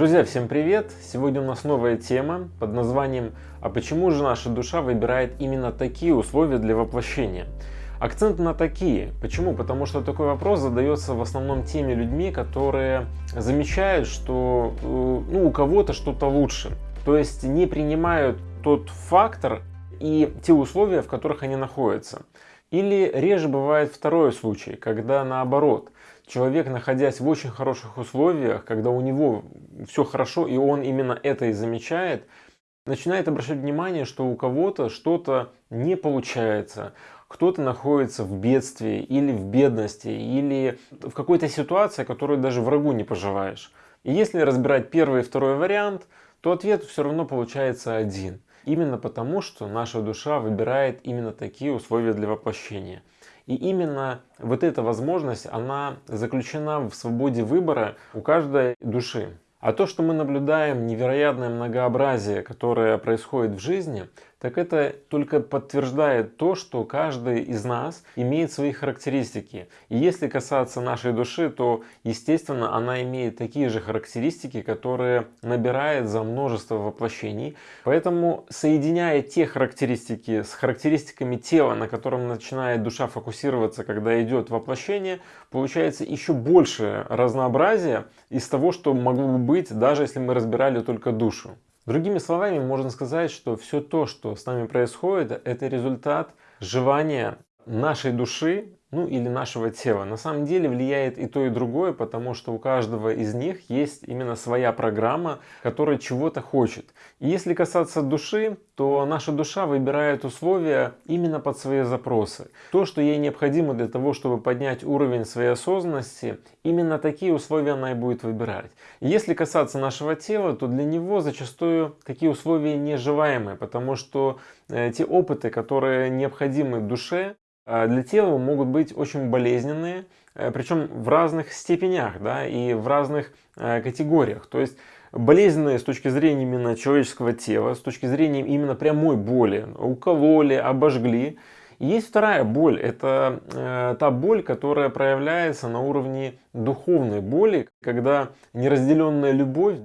Друзья, всем привет! Сегодня у нас новая тема под названием «А почему же наша душа выбирает именно такие условия для воплощения?» Акцент на такие. Почему? Потому что такой вопрос задается в основном теми людьми, которые замечают, что э, ну, у кого-то что-то лучше. То есть не принимают тот фактор и те условия, в которых они находятся. Или реже бывает второй случай, когда наоборот, человек, находясь в очень хороших условиях, когда у него все хорошо и он именно это и замечает, начинает обращать внимание, что у кого-то что-то не получается, кто-то находится в бедствии или в бедности, или в какой-то ситуации, которую даже врагу не пожелаешь. И если разбирать первый и второй вариант, то ответ все равно получается один – Именно потому, что наша душа выбирает именно такие условия для воплощения. И именно вот эта возможность, она заключена в свободе выбора у каждой души. А то, что мы наблюдаем невероятное многообразие, которое происходит в жизни, так это только подтверждает то, что каждый из нас имеет свои характеристики. И если касаться нашей души, то, естественно, она имеет такие же характеристики, которые набирает за множество воплощений. Поэтому, соединяя те характеристики с характеристиками тела, на котором начинает душа фокусироваться, когда идет воплощение, получается еще больше разнообразия из того, что могло бы быть, даже если мы разбирали только душу. Другими словами, можно сказать, что все то, что с нами происходит, это результат желания нашей души ну или нашего тела. На самом деле влияет и то, и другое, потому что у каждого из них есть именно своя программа, которая чего-то хочет. И если касаться души, то наша душа выбирает условия именно под свои запросы. То, что ей необходимо для того, чтобы поднять уровень своей осознанности, именно такие условия она и будет выбирать. И если касаться нашего тела, то для него зачастую такие условия нежелаемые, потому что э, те опыты, которые необходимы душе, для тела могут быть очень болезненные, э, причем в разных степенях да, и в разных э, категориях. То есть болезненные с точки зрения именно человеческого тела, с точки зрения именно прямой боли, укололи, обожгли. Есть вторая боль, это э, та боль, которая проявляется на уровне духовной боли, когда неразделенная любовь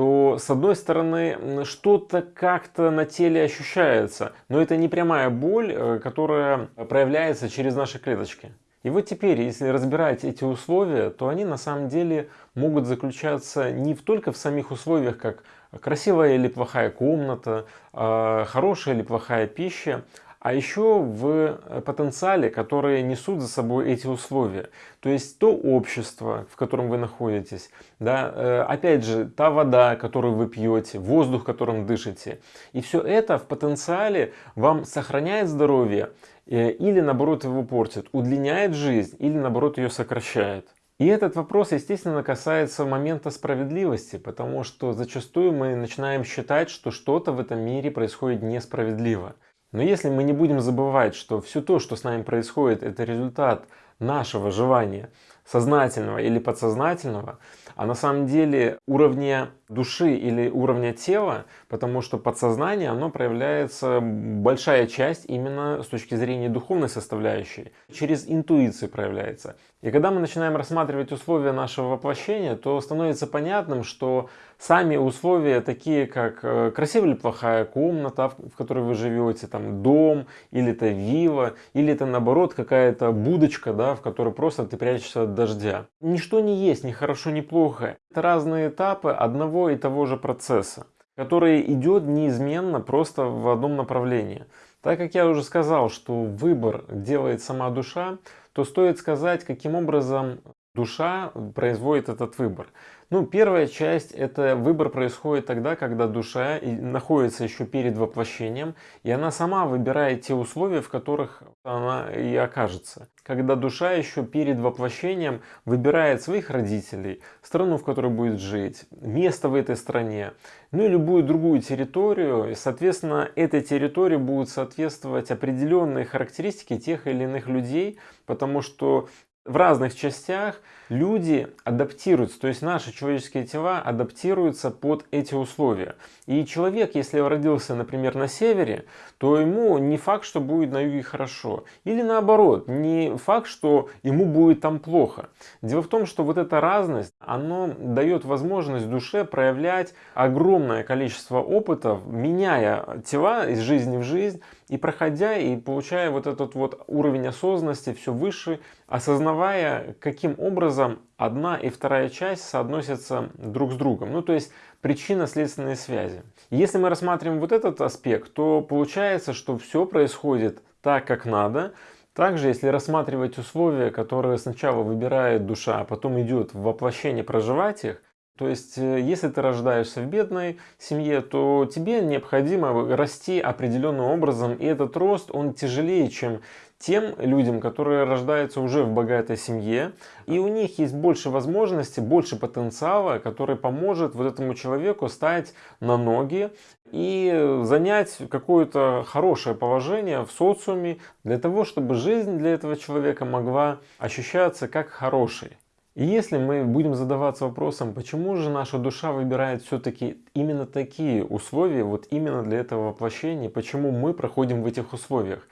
то с одной стороны что-то как-то на теле ощущается, но это не прямая боль, э, которая проявляется через наши клеточки. И вот теперь, если разбирать эти условия, то они на самом деле могут заключаться не только в самих условиях, как красивая или плохая комната, а, хорошая или плохая пища, а еще в э, потенциале, которые несут за собой эти условия. То есть то общество, в котором вы находитесь, да, э, опять же, та вода, которую вы пьете, воздух, которым дышите. И все это в потенциале вам сохраняет здоровье э, или наоборот его портит, удлиняет жизнь или наоборот ее сокращает. И этот вопрос, естественно, касается момента справедливости, потому что зачастую мы начинаем считать, что что-то в этом мире происходит несправедливо. Но если мы не будем забывать, что все то, что с нами происходит, это результат нашего желания, сознательного или подсознательного, а на самом деле уровня души или уровня тела, потому что подсознание, оно проявляется, большая часть именно с точки зрения духовной составляющей, через интуицию проявляется. И когда мы начинаем рассматривать условия нашего воплощения, то становится понятным, что сами условия, такие как э, красивая или плохая комната, в которой вы живете, там дом, или это вилла, или это наоборот какая-то будочка, да, в которой просто ты прячешься от дождя. Ничто не есть ни хорошо, ни плохо. Это разные этапы одного и того же процесса, который идет неизменно просто в одном направлении. Так как я уже сказал, что выбор делает сама душа, то стоит сказать, каким образом душа производит этот выбор. Ну, первая часть, это выбор происходит тогда, когда душа находится еще перед воплощением, и она сама выбирает те условия, в которых она и окажется. Когда душа еще перед воплощением выбирает своих родителей, страну, в которой будет жить, место в этой стране, ну и любую другую территорию, и, соответственно, этой территории будут соответствовать определенные характеристики тех или иных людей, потому что в разных частях люди адаптируются, то есть наши человеческие тела адаптируются под эти условия. И человек, если родился, например, на севере, то ему не факт, что будет на юге хорошо. Или наоборот, не факт, что ему будет там плохо. Дело в том, что вот эта разность, она дает возможность душе проявлять огромное количество опытов, меняя тела из жизни в жизнь, и проходя и получая вот этот вот уровень осознанности все выше, осознавая, каким образом одна и вторая часть соотносятся друг с другом. Ну, то есть причинно-следственные связи. Если мы рассматриваем вот этот аспект, то получается, что все происходит так, как надо. Также, если рассматривать условия, которые сначала выбирает душа, а потом идет в воплощение проживать их, то есть, э, если ты рождаешься в бедной семье, то тебе необходимо расти определенным образом, и этот рост, он тяжелее, чем тем людям, которые рождаются уже в богатой семье, и у них есть больше возможностей, больше потенциала, который поможет вот этому человеку стать на ноги и занять какое-то хорошее положение в социуме для того, чтобы жизнь для этого человека могла ощущаться как хорошей. И если мы будем задаваться вопросом, почему же наша душа выбирает все-таки именно такие условия, вот именно для этого воплощения, почему мы проходим в этих условиях,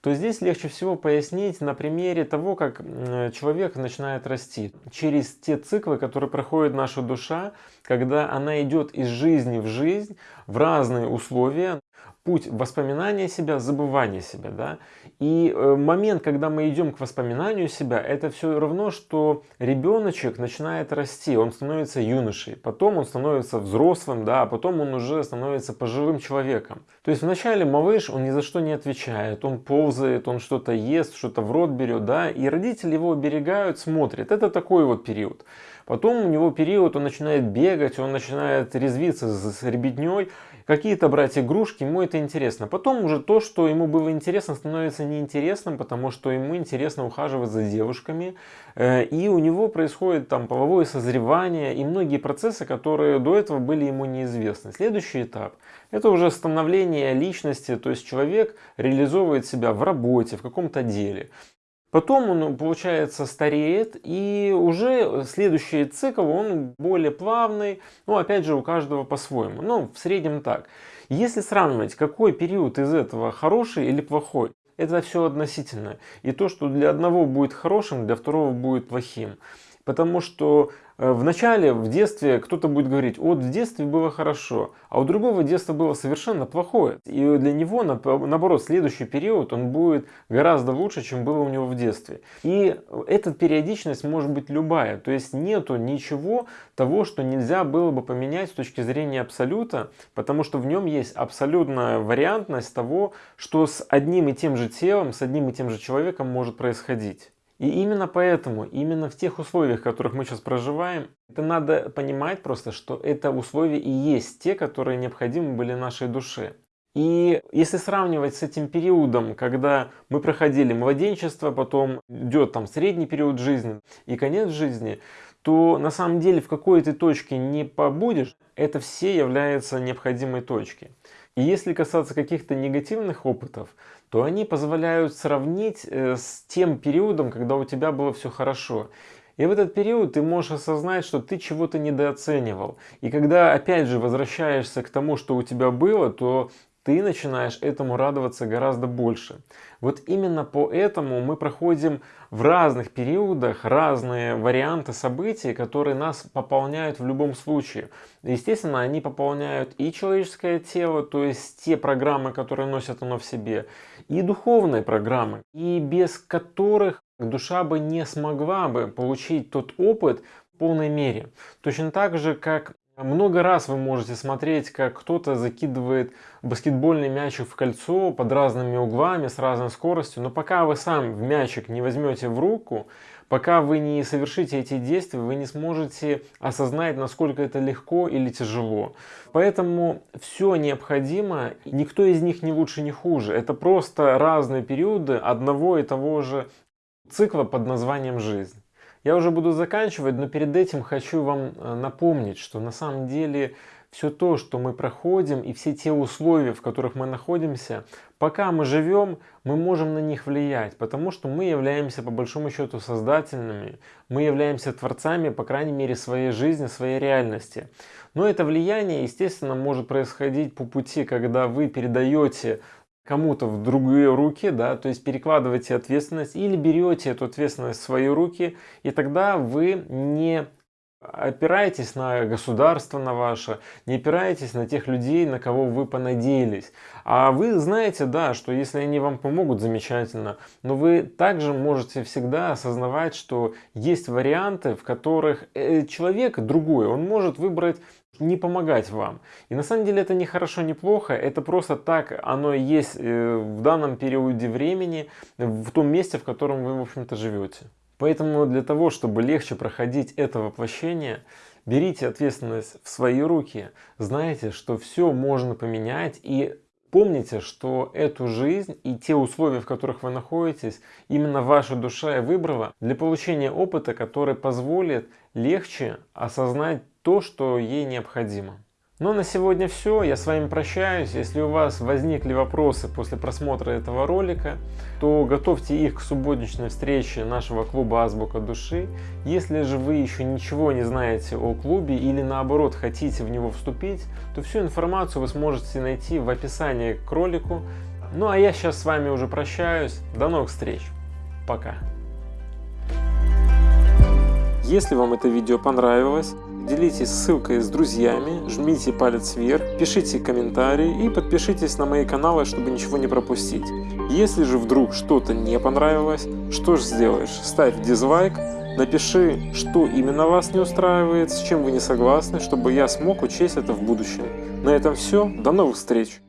то здесь легче всего пояснить на примере того, как человек начинает расти. Через те циклы, которые проходит наша душа, когда она идет из жизни в жизнь, в разные условия, путь воспоминания себя, забывания себя. Да? И э, момент, когда мы идем к воспоминанию себя, это все равно, что ребеночек начинает расти, он становится юношей, потом он становится взрослым, да, а потом он уже становится пожилым человеком. То есть вначале малыш, он ни за что не отвечает, он ползает, он что-то ест, что-то в рот берет, да, и родители его оберегают, смотрят. Это такой вот период. Потом у него период, он начинает бегать, он начинает резвиться с ребятней, какие-то брать игрушки, ему это интересно. Потом уже то, что ему было интересно, становится неинтересным, потому что ему интересно ухаживать за девушками. Э, и у него происходит там половое созревание и многие процессы, которые до этого были ему неизвестны. Следующий этап – это уже становление личности, то есть человек реализовывает себя в работе, в каком-то деле. Потом он, получается, стареет, и уже следующий цикл, он более плавный, ну, опять же, у каждого по-своему, ну, в среднем так. Если сравнивать, какой период из этого хороший или плохой, это все относительно. И то, что для одного будет хорошим, для второго будет плохим. Потому что Э, в начале, в детстве, кто-то будет говорить, вот в детстве было хорошо, а у другого детство было совершенно плохое. И для него, наоборот, следующий период, он будет гораздо лучше, чем было у него в детстве. И эта периодичность может быть любая. То есть нету ничего того, что нельзя было бы поменять с точки зрения абсолюта, потому что в нем есть абсолютная вариантность того, что с одним и тем же телом, с одним и тем же человеком может происходить. И именно поэтому, именно в тех условиях, в которых мы сейчас проживаем, это надо понимать просто, что это условия и есть те, которые необходимы были нашей душе. И если сравнивать с этим периодом, когда мы проходили младенчество, потом идет там средний период жизни и конец жизни, то на самом деле в какой то точке не побудешь, это все является необходимой точкой. И если касаться каких-то негативных опытов, то они позволяют сравнить э, с тем периодом, когда у тебя было все хорошо. И в этот период ты можешь осознать, что ты чего-то недооценивал. И когда опять же возвращаешься к тому, что у тебя было, то ты начинаешь этому радоваться гораздо больше. Вот именно поэтому мы проходим в разных периодах разные варианты событий, которые нас пополняют в любом случае. Естественно, они пополняют и человеческое тело, то есть те программы, которые носят оно в себе, и духовные программы, и без которых душа бы не смогла бы получить тот опыт полной мере. Точно так же, как много раз вы можете смотреть, как кто-то закидывает баскетбольный мячик в кольцо под разными углами, с разной скоростью, но пока вы сам в мячик не возьмете в руку, пока вы не совершите эти действия, вы не сможете осознать, насколько это легко или тяжело. Поэтому все необходимо, никто из них не лучше, не хуже. Это просто разные периоды одного и того же цикла под названием жизнь. Я уже буду заканчивать, но перед этим хочу вам э, напомнить, что на самом деле все то, что мы проходим и все те условия, в которых мы находимся, Пока мы живем, мы можем на них влиять, потому что мы являемся по большому счету создательными, мы являемся творцами, по крайней мере, своей жизни, своей реальности. Но это влияние, естественно, может происходить по пути, когда вы передаете кому-то в другие руки, да, то есть перекладываете ответственность или берете эту ответственность в свои руки, и тогда вы не опираетесь на государство на ваше, не опираетесь на тех людей, на кого вы понадеялись. А вы знаете, да, что если они вам помогут, замечательно, но вы также можете всегда осознавать, что есть варианты, в которых э, человек другой, он может выбрать не помогать вам. И на самом деле это не хорошо, не плохо, это просто так оно есть э, в данном периоде времени, в том месте, в котором вы, в общем-то, живете. Поэтому для того, чтобы легче проходить это воплощение, берите ответственность в свои руки, знайте, что все можно поменять и помните, что эту жизнь и те условия, в которых вы находитесь, именно ваша душа и выбрала для получения опыта, который позволит легче осознать то, что ей необходимо. Ну, на сегодня все. Я с вами прощаюсь. Если у вас возникли вопросы после просмотра этого ролика, то готовьте их к субботничной встрече нашего клуба Азбука Души. Если же вы еще ничего не знаете о клубе или наоборот хотите в него вступить, то всю информацию вы сможете найти в описании к ролику. Ну а я сейчас с вами уже прощаюсь. До новых встреч. Пока. Если вам это видео понравилось, делитесь ссылкой с друзьями, жмите палец вверх, пишите комментарии и подпишитесь на мои каналы, чтобы ничего не пропустить. Если же вдруг что-то не понравилось, что же сделаешь? Ставь дизлайк, напиши, что именно вас не устраивает, с чем вы не согласны, чтобы я смог учесть это в будущем. На этом все, до новых встреч!